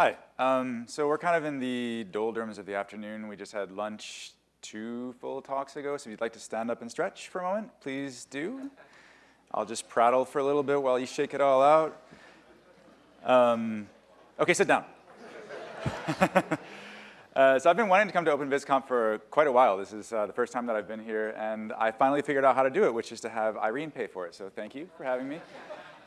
Hi. Um, so we're kind of in the doldrums of the afternoon. We just had lunch two full talks ago, so if you'd like to stand up and stretch for a moment, please do. I'll just prattle for a little bit while you shake it all out. Um, okay, sit down. uh, so I've been wanting to come to OpenVisConf for quite a while. This is uh, the first time that I've been here, and I finally figured out how to do it, which is to have Irene pay for it. So thank you for having me.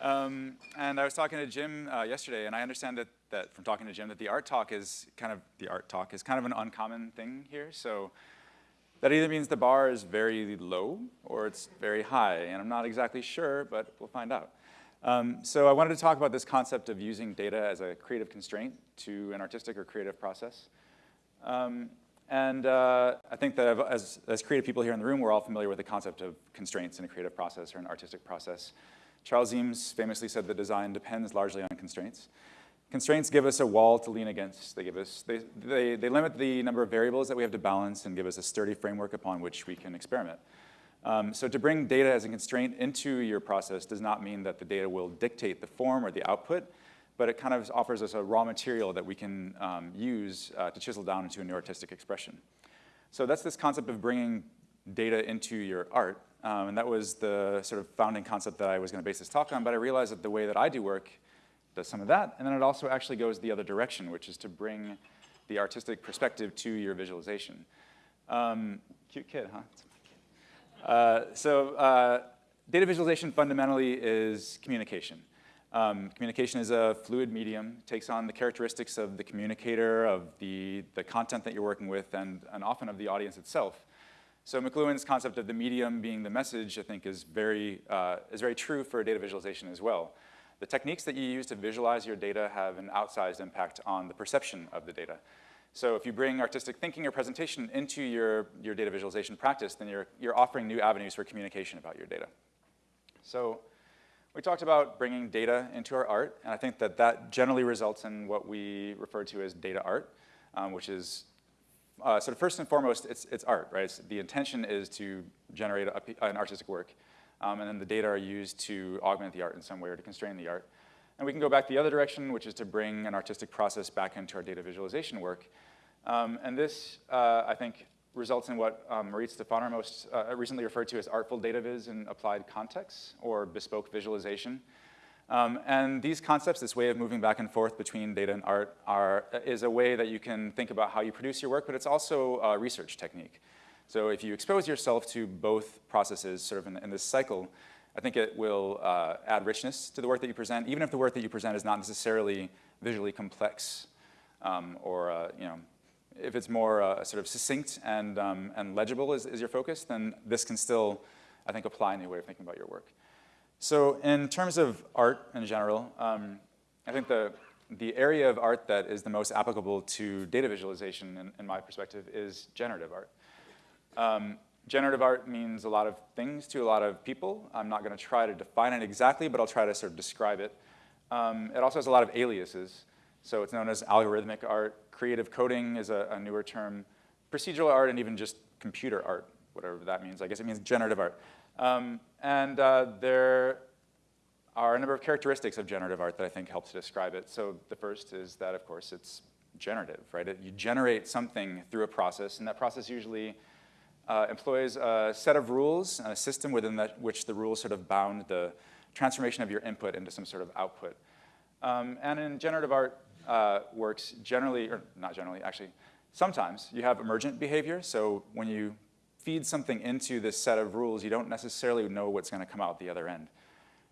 Um, and I was talking to Jim uh, yesterday, and I understand that, that from talking to Jim that the art talk is kind of, the art talk is kind of an uncommon thing here. So that either means the bar is very low or it's very high, and I'm not exactly sure, but we'll find out. Um, so I wanted to talk about this concept of using data as a creative constraint to an artistic or creative process. Um, and uh, I think that as, as creative people here in the room, we're all familiar with the concept of constraints in a creative process or an artistic process. Charles Eames famously said that design depends largely on constraints. Constraints give us a wall to lean against. They give us, they, they, they limit the number of variables that we have to balance and give us a sturdy framework upon which we can experiment. Um, so to bring data as a constraint into your process does not mean that the data will dictate the form or the output, but it kind of offers us a raw material that we can um, use uh, to chisel down into a new artistic expression. So that's this concept of bringing data into your art. Um, and that was the sort of founding concept that I was going to base this talk on, but I realized that the way that I do work does some of that, and then it also actually goes the other direction, which is to bring the artistic perspective to your visualization. Um, cute kid, huh? Uh, so uh, data visualization fundamentally is communication. Um, communication is a fluid medium, takes on the characteristics of the communicator, of the, the content that you're working with, and, and often of the audience itself. So McLuhan's concept of the medium being the message, I think, is very, uh, is very true for data visualization as well. The techniques that you use to visualize your data have an outsized impact on the perception of the data. So if you bring artistic thinking or presentation into your, your data visualization practice, then you're, you're offering new avenues for communication about your data. So we talked about bringing data into our art, and I think that that generally results in what we refer to as data art, um, which is uh, so first and foremost, it's, it's art, right? It's, the intention is to generate a, an artistic work, um, and then the data are used to augment the art in some way or to constrain the art. And we can go back the other direction, which is to bring an artistic process back into our data visualization work. Um, and this, uh, I think, results in what um, Moritz Stefaner most uh, recently referred to as artful data viz in applied contexts, or bespoke visualization. Um, and these concepts, this way of moving back and forth between data and art, are, is a way that you can think about how you produce your work, but it's also a research technique. So if you expose yourself to both processes sort of in, in this cycle, I think it will uh, add richness to the work that you present, even if the work that you present is not necessarily visually complex um, or, uh, you know, if it's more uh, sort of succinct and, um, and legible is, is your focus, then this can still, I think, apply in a way of thinking about your work. So in terms of art in general, um, I think the, the area of art that is the most applicable to data visualization, in, in my perspective, is generative art. Um, generative art means a lot of things to a lot of people. I'm not going to try to define it exactly, but I'll try to sort of describe it. Um, it also has a lot of aliases. So it's known as algorithmic art. Creative coding is a, a newer term. Procedural art and even just computer art, whatever that means. I guess it means generative art. Um, and uh, there are a number of characteristics of generative art that I think helps to describe it. So the first is that, of course, it's generative, right? It, you generate something through a process, and that process usually uh, employs a set of rules and a system within that, which the rules sort of bound the transformation of your input into some sort of output. Um, and in generative art uh, works, generally, or not generally, actually, sometimes you have emergent behavior. So when you feed something into this set of rules, you don't necessarily know what's going to come out the other end.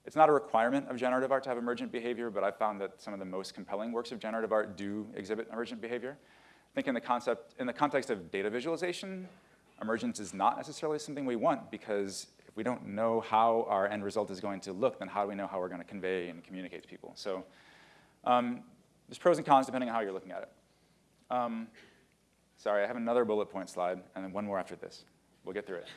It's not a requirement of generative art to have emergent behavior, but I found that some of the most compelling works of generative art do exhibit emergent behavior. I think in the, concept, in the context of data visualization, emergence is not necessarily something we want because if we don't know how our end result is going to look, then how do we know how we're going to convey and communicate to people? So um, there's pros and cons depending on how you're looking at it. Um, sorry, I have another bullet point slide and then one more after this. We'll get through it.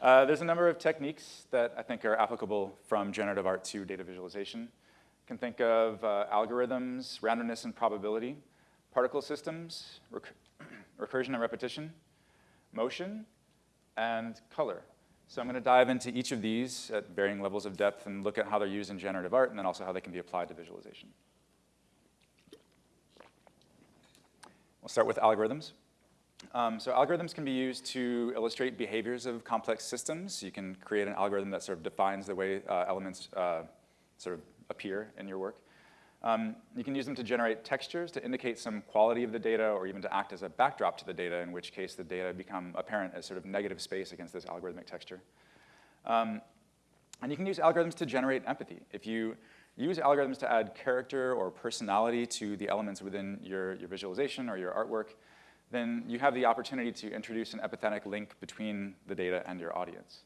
Uh, there's a number of techniques that I think are applicable from generative art to data visualization. You can think of uh, algorithms, randomness and probability, particle systems, rec recursion and repetition, motion, and color. So I'm going to dive into each of these at varying levels of depth and look at how they're used in generative art and then also how they can be applied to visualization. We'll start with algorithms. Um, so algorithms can be used to illustrate behaviors of complex systems. You can create an algorithm that sort of defines the way uh, elements uh, sort of appear in your work. Um, you can use them to generate textures to indicate some quality of the data or even to act as a backdrop to the data, in which case the data become apparent as sort of negative space against this algorithmic texture. Um, and you can use algorithms to generate empathy. If you use algorithms to add character or personality to the elements within your, your visualization or your artwork, then you have the opportunity to introduce an empathetic link between the data and your audience.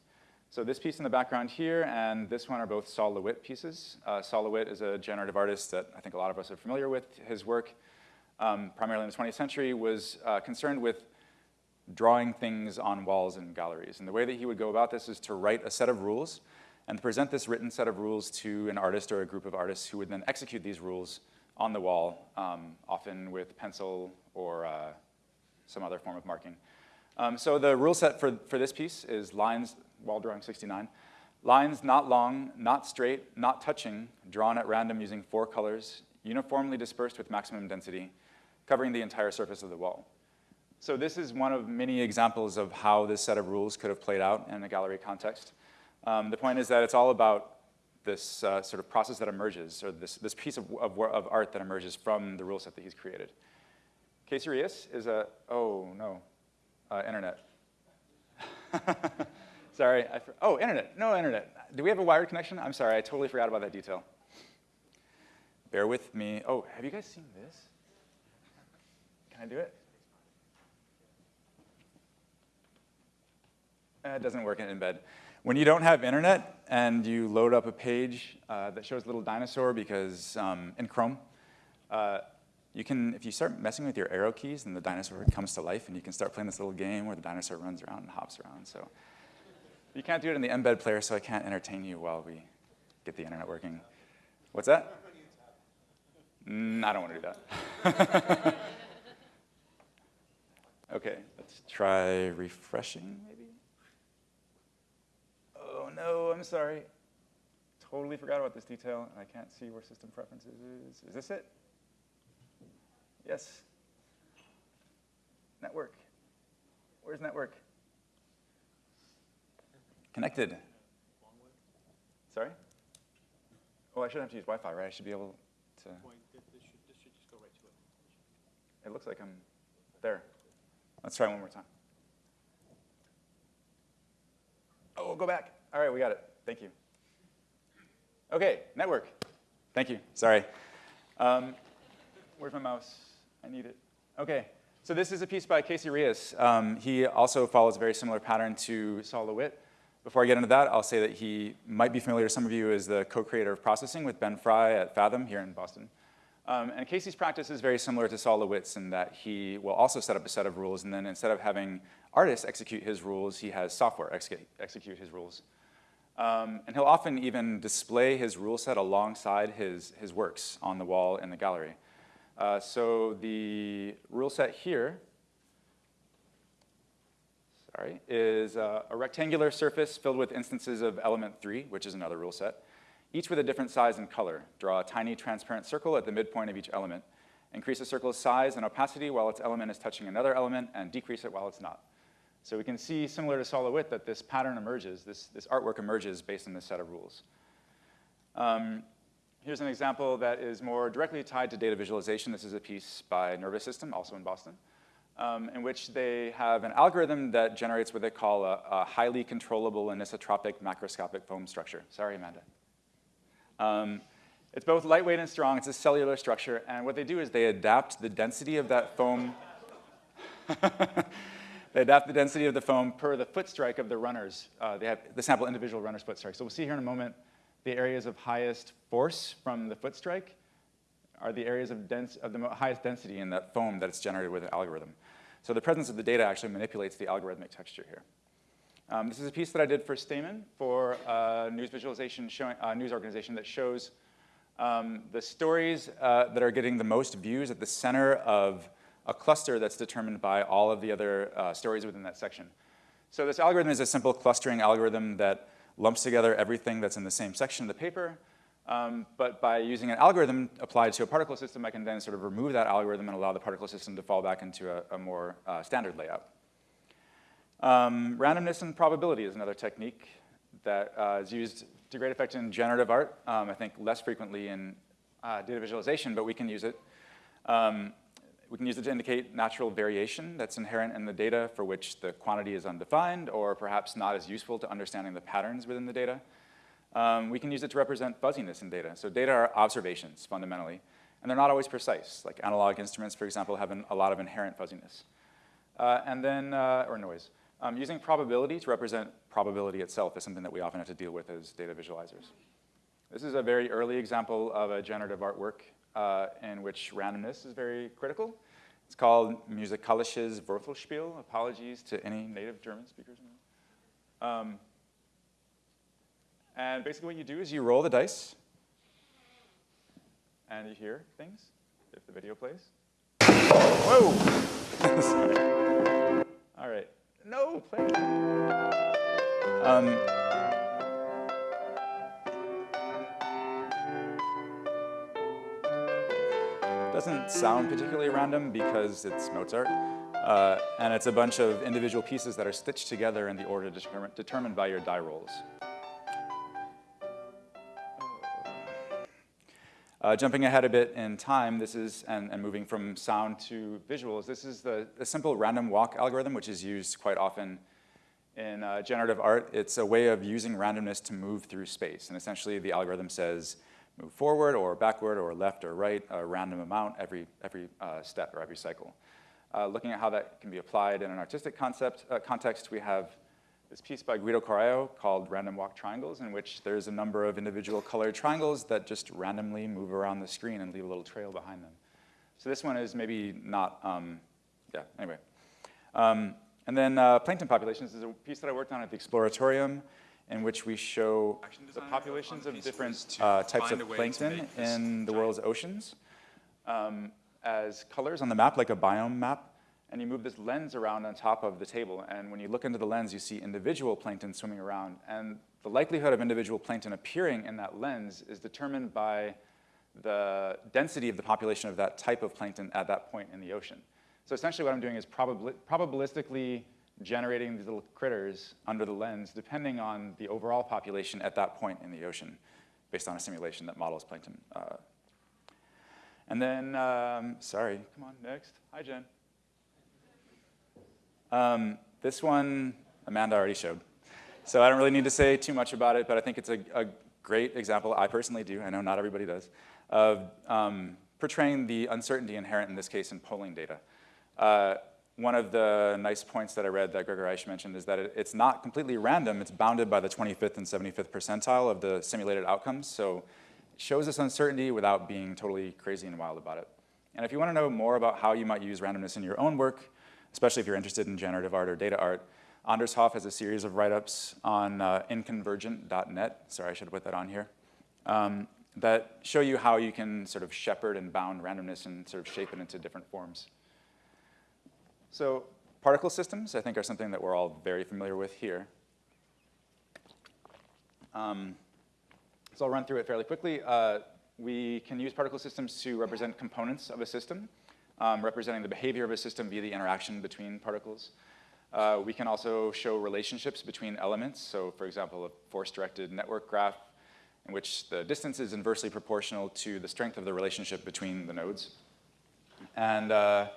So this piece in the background here and this one are both Sol LeWitt pieces. Uh, Sol LeWitt is a generative artist that I think a lot of us are familiar with. His work, um, primarily in the 20th century, was uh, concerned with drawing things on walls in galleries. And the way that he would go about this is to write a set of rules and present this written set of rules to an artist or a group of artists who would then execute these rules on the wall, um, often with pencil or uh, some other form of marking. Um, so the rule set for, for this piece is lines wall drawing 69. Lines not long, not straight, not touching, drawn at random using four colors, uniformly dispersed with maximum density, covering the entire surface of the wall. So this is one of many examples of how this set of rules could have played out in a gallery context. Um, the point is that it's all about this uh, sort of process that emerges, or this, this piece of, of, of, art that emerges from the rule set that he's created. Reas is a, oh no, uh, internet. Sorry. I, oh, internet. No internet. Do we have a wired connection? I'm sorry. I totally forgot about that detail. Bear with me. Oh, have you guys seen this? Can I do it? Uh, it doesn't work in embed. When you don't have internet and you load up a page uh, that shows a little dinosaur because um, in Chrome, uh, you can, if you start messing with your arrow keys, then the dinosaur comes to life and you can start playing this little game where the dinosaur runs around and hops around. So you can't do it in the embed player, so I can't entertain you while we get the internet working. What's that? Mm, I don't want to do that. okay, let's try refreshing, maybe. Oh no, I'm sorry. Totally forgot about this detail, and I can't see where system preferences is. Is this it? Yes. Network. Where's network? Connected. Sorry? Oh, I shouldn't have to use Wi-Fi, right? I should be able to. It looks like I'm there. Let's try one more time. Oh, go back. All right, we got it. Thank you. Okay, network. Thank you. Sorry. Um, where's my mouse? I need it. Okay. So this is a piece by Casey Reas. Um, he also follows a very similar pattern to Sol LeWitt. Before I get into that, I'll say that he might be familiar to some of you as the co-creator of processing with Ben Fry at Fathom here in Boston. Um, and Casey's practice is very similar to Sol LeWitt's in that he will also set up a set of rules, and then instead of having artists execute his rules, he has software execute, execute his rules. Um, and he'll often even display his rule set alongside his, his works on the wall in the gallery. Uh, so the rule set here sorry, is uh, a rectangular surface filled with instances of element three, which is another rule set, each with a different size and color. Draw a tiny transparent circle at the midpoint of each element. Increase the circle's size and opacity while its element is touching another element, and decrease it while it's not. So we can see, similar to Sol LeWitt, that this pattern emerges, this, this artwork emerges based on this set of rules. Um, here's an example that is more directly tied to data visualization. This is a piece by Nervous System, also in Boston um, in which they have an algorithm that generates what they call a, a highly controllable anisotropic macroscopic foam structure. Sorry, Amanda. Um, it's both lightweight and strong. It's a cellular structure. And what they do is they adapt the density of that foam. they adapt the density of the foam per the foot strike of the runners. Uh, they have the sample individual runner's foot strike. So we'll see here in a moment the areas of highest force from the foot strike are the areas of, dense, of the highest density in that foam that it's generated with an algorithm. So the presence of the data actually manipulates the algorithmic texture here. Um, this is a piece that I did for Stamen for a news visualization showing, news organization that shows um, the stories uh, that are getting the most views at the center of a cluster that's determined by all of the other uh, stories within that section. So this algorithm is a simple clustering algorithm that lumps together everything that's in the same section of the paper Um, but by using an algorithm applied to a particle system, I can then sort of remove that algorithm and allow the particle system to fall back into a, a more uh, standard layout. Um, randomness and probability is another technique that uh, is used to great effect in generative art. Um, I think less frequently in uh, data visualization, but we can use it. Um, we can use it to indicate natural variation that's inherent in the data for which the quantity is undefined or perhaps not as useful to understanding the patterns within the data. Um, we can use it to represent fuzziness in data. So data are observations, fundamentally, and they're not always precise. Like analog instruments, for example, have an, a lot of inherent fuzziness. Uh, and then, uh, or noise. Um, using probability to represent probability itself is something that we often have to deal with as data visualizers. This is a very early example of a generative artwork uh, in which randomness is very critical. It's called Musikalisches Würfelspiel. Apologies to any native German speakers. Um, and basically what you do is you roll the dice, and you hear things if the video plays. Whoa! All right. No, play. Um, doesn't sound particularly random because it's Mozart. Uh, and it's a bunch of individual pieces that are stitched together in the order determined by your die rolls. Uh, jumping ahead a bit in time, this is, and, and moving from sound to visuals, this is the, the, simple random walk algorithm, which is used quite often in uh, generative art. It's a way of using randomness to move through space. And essentially, the algorithm says, move forward or backward or left or right, a random amount every, every uh, step or every cycle. Uh, looking at how that can be applied in an artistic concept, uh, context, we have this piece by Guido Correio called Random Walk Triangles, in which there's a number of individual colored triangles that just randomly move around the screen and leave a little trail behind them. So this one is maybe not, um, yeah, anyway. Um, and then uh, plankton populations is a piece that I worked on at the Exploratorium, in which we show the populations of different uh, types of plankton in the world's oceans um, as colors on the map, like a biome map and you move this lens around on top of the table. And when you look into the lens, you see individual plankton swimming around. And the likelihood of individual plankton appearing in that lens is determined by the density of the population of that type of plankton at that point in the ocean. So essentially what I'm doing is probabilistically generating these little critters under the lens depending on the overall population at that point in the ocean based on a simulation that models plankton. Uh, and then, um, sorry, come on, next. Hi, Jen. Um, this one, Amanda already showed. So I don't really need to say too much about it, but I think it's a, a great example, I personally do, I know not everybody does, of um, portraying the uncertainty inherent in this case in polling data. Uh, one of the nice points that I read that Gregor Aisch mentioned is that it, it's not completely random, it's bounded by the 25th and 75th percentile of the simulated outcomes, so it shows this uncertainty without being totally crazy and wild about it. And if you want to know more about how you might use randomness in your own work, especially if you're interested in generative art or data art. Anders Hoff has a series of write-ups on uh, inconvergent.net, sorry, I should have put that on here, um, that show you how you can sort of shepherd and bound randomness and sort of shape it into different forms. So particle systems, I think, are something that we're all very familiar with here. Um, so I'll run through it fairly quickly. Uh, we can use particle systems to represent components of a system um, representing the behavior of a system via the interaction between particles. Uh, we can also show relationships between elements. So for example, a force-directed network graph in which the distance is inversely proportional to the strength of the relationship between the nodes. And uh,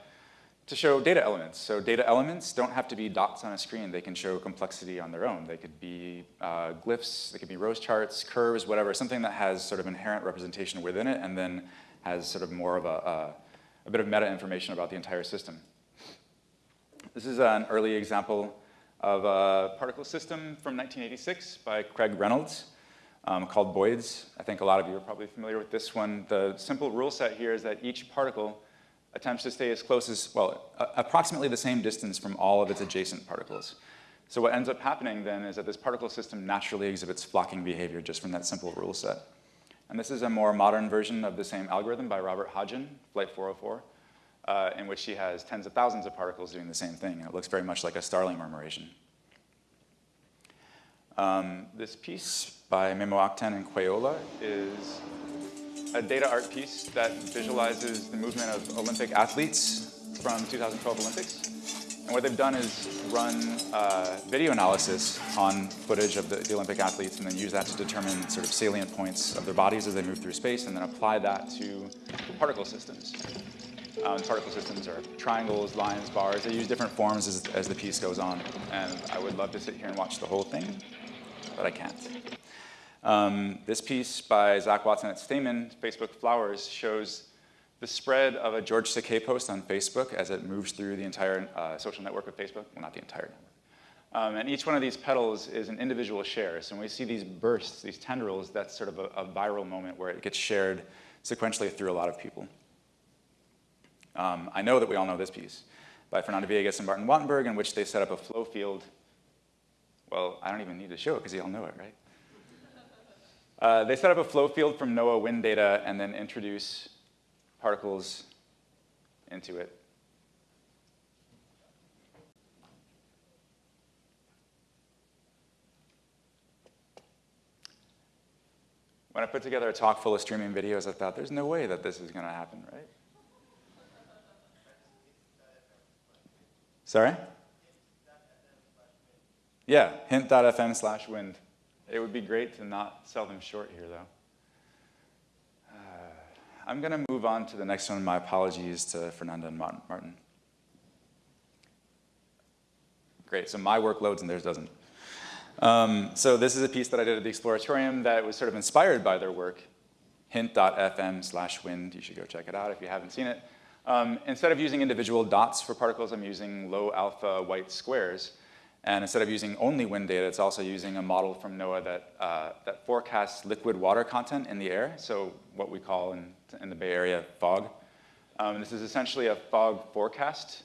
to show data elements. So data elements don't have to be dots on a screen. They can show complexity on their own. They could be uh, glyphs, they could be rose charts, curves, whatever, something that has sort of inherent representation within it and then has sort of more of a, a a bit of meta information about the entire system. This is an early example of a particle system from 1986 by Craig Reynolds um, called Boids. I think a lot of you are probably familiar with this one. The simple rule set here is that each particle attempts to stay as close as, well, approximately the same distance from all of its adjacent particles. So what ends up happening then is that this particle system naturally exhibits flocking behavior just from that simple rule set. And this is a more modern version of the same algorithm by Robert Hodgin, Flight 404, uh, in which he has tens of thousands of particles doing the same thing. and It looks very much like a Starling murmuration. Um, this piece by Memo Akten and Quayola is a data art piece that visualizes the movement of Olympic athletes from 2012 Olympics. And what they've done is run uh, video analysis on footage of the, the, Olympic athletes and then use that to determine sort of salient points of their bodies as they move through space and then apply that to particle systems. Um, particle systems are triangles, lines, bars. They use different forms as, as the piece goes on. And I would love to sit here and watch the whole thing, but I can't. Um, this piece by Zach Watson at Stamen, Facebook Flowers, shows the spread of a George Takei post on Facebook as it moves through the entire uh, social network of Facebook. Well, not the entire network. Um, and each one of these petals is an individual share. So when we see these bursts, these tendrils, that's sort of a, a viral moment where it gets shared sequentially through a lot of people. Um, I know that we all know this piece by Fernanda Viégas and Martin Wattenberg in which they set up a flow field. Well, I don't even need to show it because you all know it, right? Uh, they set up a flow field from NOAA wind data and then introduce particles into it. When I put together a talk full of streaming videos, I thought, there's no way that this is going to happen, right? Sorry? Yeah, hint.fm slash wind. It would be great to not sell them short here, though. I'm going to move on to the next one. My apologies to Fernanda and Martin. Great, so my work loads and theirs doesn't. Um, so this is a piece that I did at the Exploratorium that was sort of inspired by their work, hint.fm slash wind. You should go check it out if you haven't seen it. Um, instead of using individual dots for particles, I'm using low alpha white squares. And instead of using only wind data, it's also using a model from NOAA that, uh, that forecasts liquid water content in the air, so what we call in, in the Bay Area fog. Um, this is essentially a fog forecast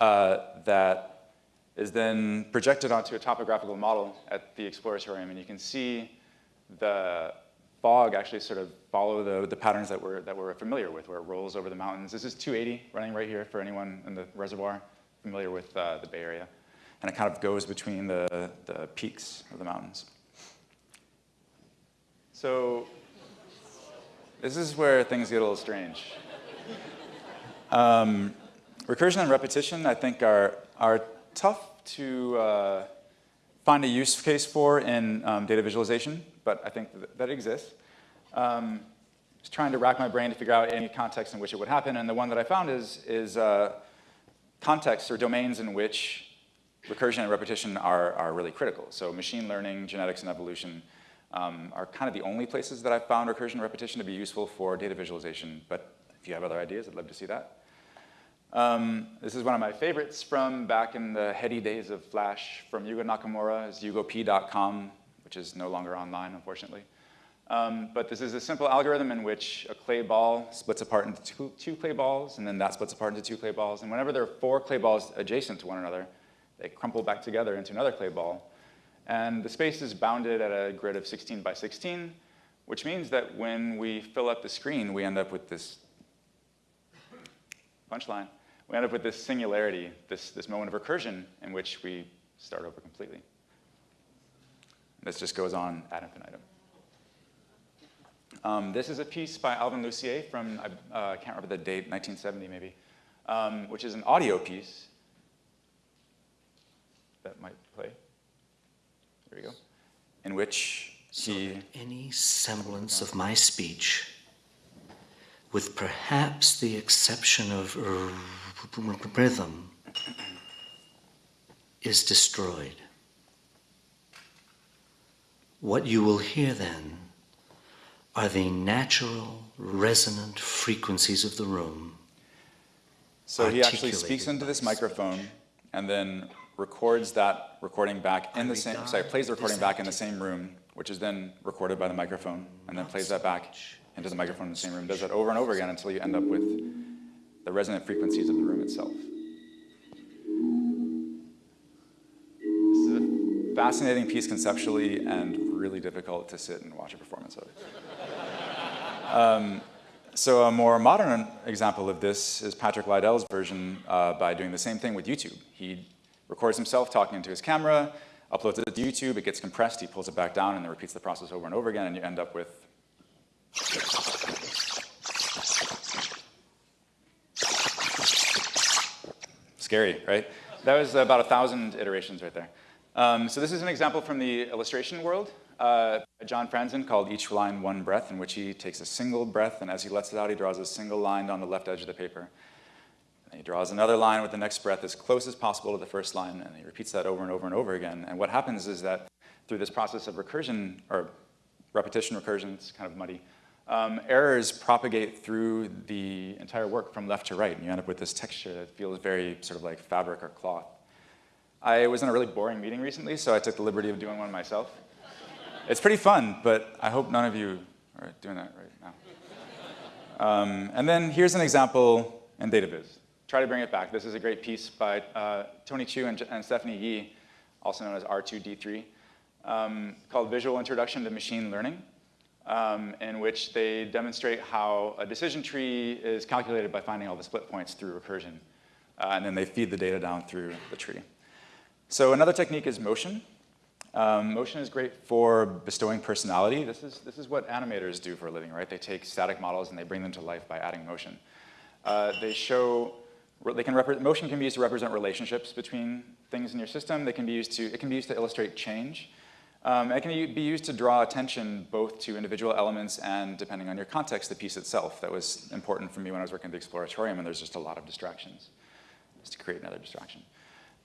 uh, that is then projected onto a topographical model at the Exploratorium, and you can see the fog actually sort of follow the, the patterns that we're, that we're familiar with, where it rolls over the mountains. This is 280 running right here for anyone in the reservoir familiar with uh, the Bay Area and it kind of goes between the, the peaks of the mountains. So this is where things get a little strange. Um, recursion and repetition, I think, are, are tough to uh, find a use case for in um, data visualization, but I think that, that exists. Um, just trying to rack my brain to figure out any context in which it would happen, and the one that I found is, is uh, contexts or domains in which recursion and repetition are, are really critical. So machine learning, genetics, and evolution um, are kind of the only places that I've found recursion and repetition to be useful for data visualization. But if you have other ideas, I'd love to see that. Um, this is one of my favorites from back in the heady days of Flash from Yugo Nakamura. It's yugop.com, which is no longer online, unfortunately. Um, but this is a simple algorithm in which a clay ball splits apart into two, two, clay balls, and then that splits apart into two clay balls. And whenever there are four clay balls adjacent to one another, they crumple back together into another clay ball. And the space is bounded at a grid of 16 by 16, which means that when we fill up the screen, we end up with this punchline. We end up with this singularity, this, this moment of recursion in which we start over completely. This just goes on ad infinitum. Um, this is a piece by Alvin Lucier from, I uh, can't remember the date, 1970 maybe, um, which is an audio piece that might play. There we go. In which he... So any semblance of my speech, with perhaps the exception of rhythm, is destroyed. What you will hear then are the natural resonant frequencies of the room. So he actually speaks into this microphone and then records that recording back in the same, sorry, plays the recording back in the same room, which is then recorded by the microphone, and then plays that back into the microphone in the same room. Does that over and over again until you end up with the resonant frequencies of the room itself. This is a fascinating piece conceptually and really difficult to sit and watch a performance of. Um, so a more modern example of this is Patrick Liddell's version uh, by doing the same thing with YouTube. He records himself talking into his camera, uploads it to YouTube, it gets compressed, he pulls it back down, and then repeats the process over and over again, and you end up with Scary, right? That was about a thousand iterations right there. Um, so this is an example from the illustration world. Uh, John Franzen called each line one breath, in which he takes a single breath, and as he lets it out, he draws a single line on the left edge of the paper. And he draws another line with the next breath as close as possible to the first line, and he repeats that over and over and over again. And what happens is that through this process of recursion, or repetition recursion, it's kind of muddy, um, errors propagate through the entire work from left to right, and you end up with this texture that feels very sort of like fabric or cloth. I was in a really boring meeting recently, so I took the liberty of doing one myself. it's pretty fun, but I hope none of you are doing that right now. Um, and then here's an example in DataViz. Try to bring it back. This is a great piece by uh, Tony Chu and, and, Stephanie Yee, also known as R2D3, um, called Visual Introduction to Machine Learning um, in which they demonstrate how a decision tree is calculated by finding all the split points through recursion. Uh, and then they feed the data down through the tree. So another technique is motion. Um, motion is great for bestowing personality. This is, this is what animators do for a living, right? They take static models and they bring them to life by adding motion. Uh, they show, they can motion can be used to represent relationships between things in your system. They can be used to, it can be used to illustrate change. Um, it can be used to draw attention both to individual elements and, depending on your context, the piece itself. That was important for me when I was working at the Exploratorium, and there's just a lot of distractions, just to create another distraction.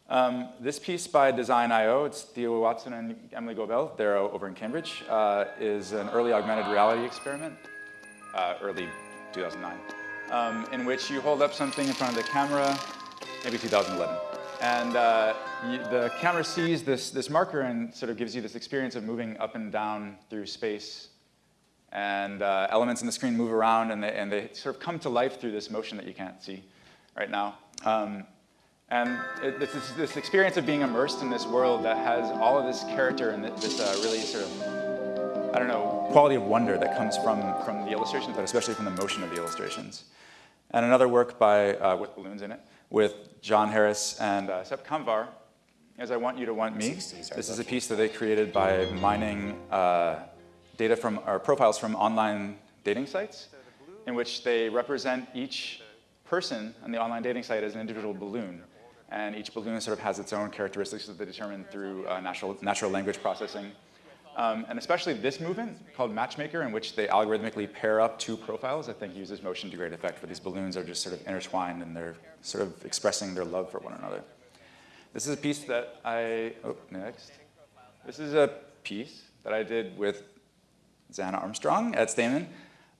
Um, this piece by Design.io, it's Theo Watson and Emily Gobeille, they're over in Cambridge, uh, is an early augmented reality experiment, uh, early 2009, um, in which you hold up something in front of the camera, maybe 2011. And uh, you, the camera sees this, this marker and sort of gives you this experience of moving up and down through space. And uh, elements in the screen move around and they, and they sort of come to life through this motion that you can't see right now. Um, and it, this, this experience of being immersed in this world that has all of this character and this uh, really sort of, I don't know, quality of wonder that comes from, from the illustrations, but especially from the motion of the illustrations. And another work by, uh, with balloons in it, with John Harris and uh, Sep Kamvar is I Want You to Want Me. This is a piece that they created by mining uh, data from, or profiles from online dating sites in which they represent each person on the online dating site as an individual balloon. And each balloon sort of has its own characteristics that they determine through uh, natural, natural language processing. Um, and especially this movement called Matchmaker in which they algorithmically pair up two profiles, I think uses motion to great effect, where these balloons are just sort of intertwined and they're sort of expressing their love for one another. This is a piece that I, oh, next. This is a piece that I did with Zana Armstrong at Stamen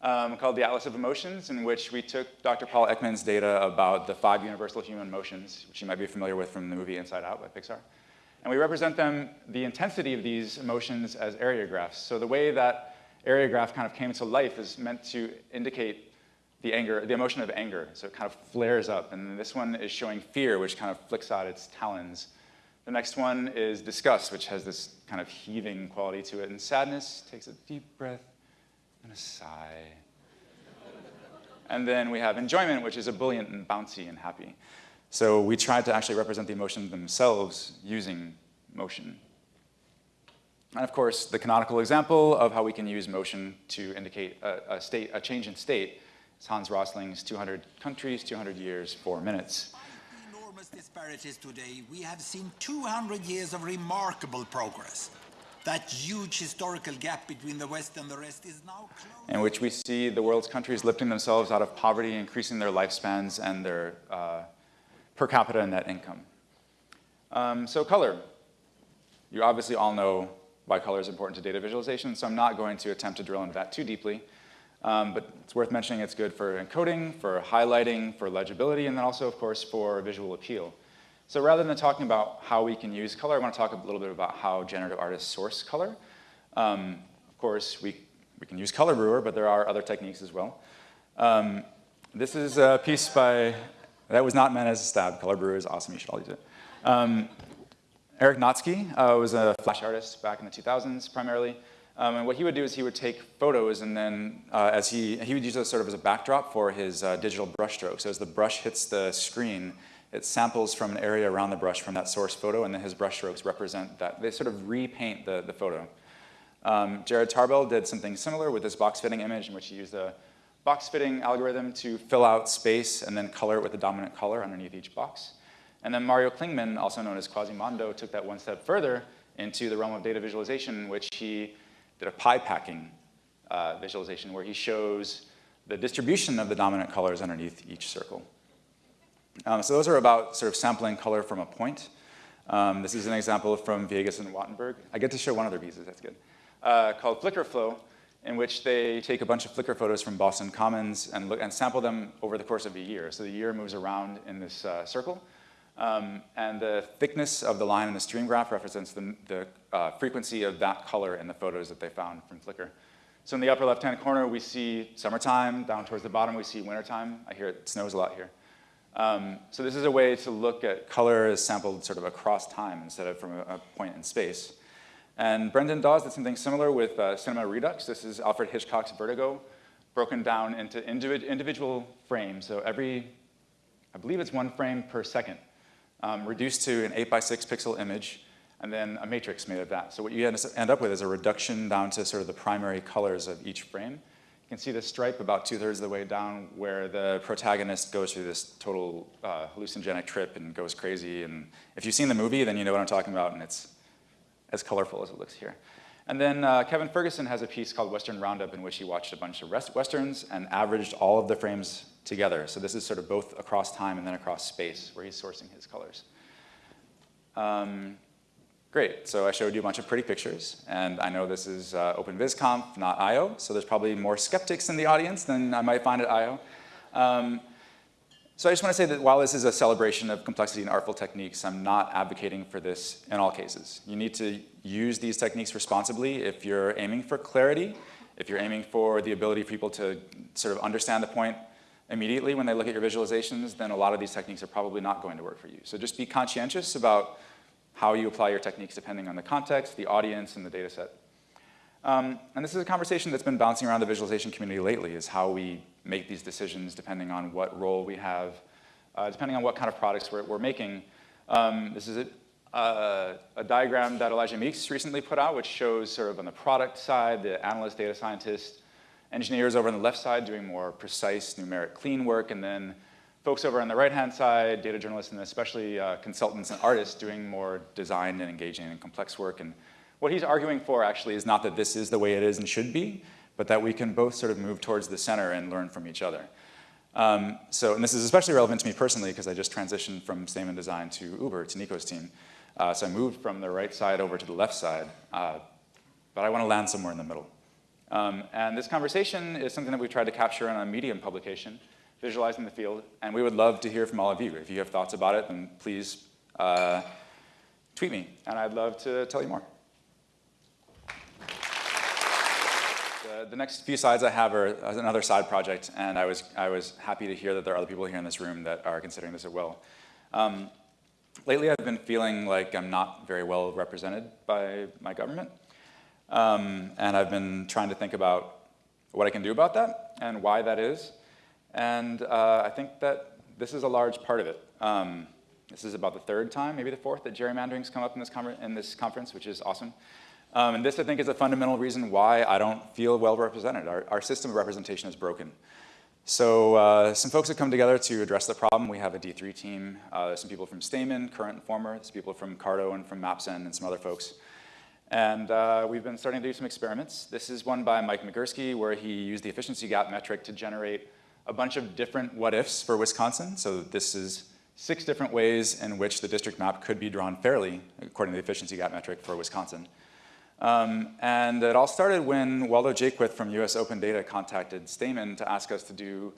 um, called The Atlas of Emotions, in which we took Dr. Paul Ekman's data about the five universal human emotions, which you might be familiar with from the movie Inside Out by Pixar. And we represent them, the intensity of these emotions as area graphs. So the way that area graph kind of came to life is meant to indicate the anger, the emotion of anger. So it kind of flares up. And this one is showing fear, which kind of flicks out its talons. The next one is disgust, which has this kind of heaving quality to it. And sadness takes a deep breath and a sigh. and then we have enjoyment, which is ebullient and bouncy and happy. So we tried to actually represent the emotions themselves using motion. And of course, the canonical example of how we can use motion to indicate a, a, state, a change in state is Hans Rosling's 200 countries, 200 years, 4 minutes. enormous disparities today, we have seen 200 years of remarkable progress. That huge historical gap between the West and the rest is now closed. In which we see the world's countries lifting themselves out of poverty, increasing their lifespans and their uh, per capita net income. Um, so color. You obviously all know why color is important to data visualization, so I'm not going to attempt to drill into that too deeply. Um, but it's worth mentioning it's good for encoding, for highlighting, for legibility, and then also, of course, for visual appeal. So rather than talking about how we can use color, I want to talk a little bit about how generative artists source color. Um, of course, we, we can use Color Brewer, but there are other techniques as well. Um, this is a piece by that was not meant as a stab. Color Brewer is awesome. You should all use it. Um, Erik Natzke uh, was a flash artist back in the 2000s primarily. Um, and what he would do is he would take photos and then uh, as he, he would use those sort of as a backdrop for his uh, digital brush stroke. So as the brush hits the screen, It samples from an area around the brush from that source photo, and then his brush strokes represent that. They sort of repaint the, the photo. Um, Jared Tarbell did something similar with this box fitting image in which he used a box fitting algorithm to fill out space and then color it with the dominant color underneath each box. And then Mario Klingemann, also known as Quasimondo, took that one step further into the realm of data visualization, which he did a pie packing uh, visualization where he shows the distribution of the dominant colors underneath each circle. Um, so those are about sort of sampling color from a point. Um, this is an example from Viégas and Wattenberg. I get to show one of their pieces, that's good, uh, called Flickr Flow, in which they take a bunch of Flickr photos from Boston Commons and, look, and sample them over the course of a year. So the year moves around in this uh, circle. Um, and the thickness of the line in the stream graph represents the, the uh, frequency of that color in the photos that they found from Flickr. So in the upper left-hand corner, we see summertime. Down towards the bottom, we see wintertime. I hear it snows a lot here. Um, so this is a way to look at color as sampled sort of across time instead of from a, a point in space. And Brendan Dawes did something similar with uh, Cinema Redux. This is Alfred Hitchcock's Vertigo, broken down into individual frames. So every, I believe it's one frame per second, um, reduced to an 8 by 6 pixel image, and then a matrix made of that. So what you end up with is a reduction down to sort of the primary colors of each frame. You can see the stripe about two-thirds of the way down where the protagonist goes through this total uh, hallucinogenic trip and goes crazy. And if you've seen the movie, then you know what I'm talking about, and it's as colorful as it looks here. And then uh, Kevin Ferguson has a piece called Western Roundup in which he watched a bunch of westerns and averaged all of the frames together. So this is sort of both across time and then across space where he's sourcing his colors. Um, great, so I showed you a bunch of pretty pictures, and I know this is uh, OpenVisConf, not I.O., so there's probably more skeptics in the audience than I might find at I.O. Um, so I just want to say that while this is a celebration of complexity and artful techniques, I'm not advocating for this in all cases. You need to use these techniques responsibly if you're aiming for clarity, if you're aiming for the ability for people to sort of understand the point immediately when they look at your visualizations, then a lot of these techniques are probably not going to work for you. So just be conscientious about how you apply your techniques depending on the context, the audience, and the data set. Um, and this is a conversation that's been bouncing around the visualization community lately, is how we make these decisions depending on what role we have, uh, depending on what kind of products we're, we're making. Um, this is a, uh, a, diagram that Elijah Meeks recently put out, which shows sort of on the product side, the analyst, data scientist, engineers over on the left side doing more precise, numeric, clean work, and then folks over on the right-hand side, data journalists, and especially uh, consultants and artists doing more design and engaging and complex work. And what he's arguing for actually is not that this is the way it is and should be, but that we can both sort of move towards the center and learn from each other. Um, so, and this is especially relevant to me personally because I just transitioned from Stamen Design to Uber, to Nico's team. Uh, so I moved from the right side over to the left side, uh, but I want to land somewhere in the middle. Um, and this conversation is something that we've tried to capture in a Medium publication, Visualizing the Field, and we would love to hear from all of you. If you have thoughts about it, then please uh, tweet me, and I'd love to tell you more. The next few slides I have are another side project, and I was, I was happy to hear that there are other people here in this room that are considering this as well. Um, lately, I've been feeling like I'm not very well represented by my government, um, and I've been trying to think about what I can do about that and why that is, and uh, I think that this is a large part of it. Um, this is about the third time, maybe the fourth, that gerrymandering's come up in this, in this conference, which is awesome. Um, and this, I think, is a fundamental reason why I don't feel well represented. Our, our system of representation is broken. So uh, some folks have come together to address the problem. We have a D3 team. Uh, there's some people from Stamen, current and former. There's people from Carto and from Mapzen and some other folks. And uh, we've been starting to do some experiments. This is one by Mike Migurski where he used the efficiency gap metric to generate a bunch of different what-ifs for Wisconsin. So this is six different ways in which the district map could be drawn fairly, according to the efficiency gap metric for Wisconsin. Um, and it all started when Waldo Jaquith from US Open Data contacted Stamen to ask us to do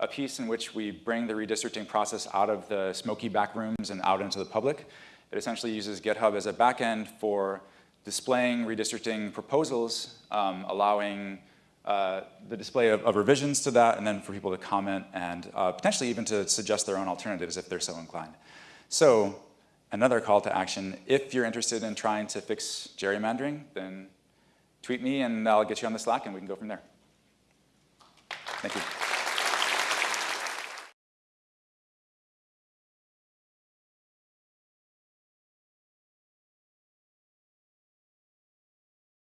a piece in which we bring the redistricting process out of the smoky back rooms and out into the public. It essentially uses GitHub as a backend for displaying redistricting proposals, um, allowing uh, the display of, of, revisions to that, and then for people to comment and uh, potentially even to suggest their own alternatives if they're so inclined. So another call to action, if you're interested in trying to fix gerrymandering, then tweet me and I'll get you on the Slack and we can go from there. Thank you.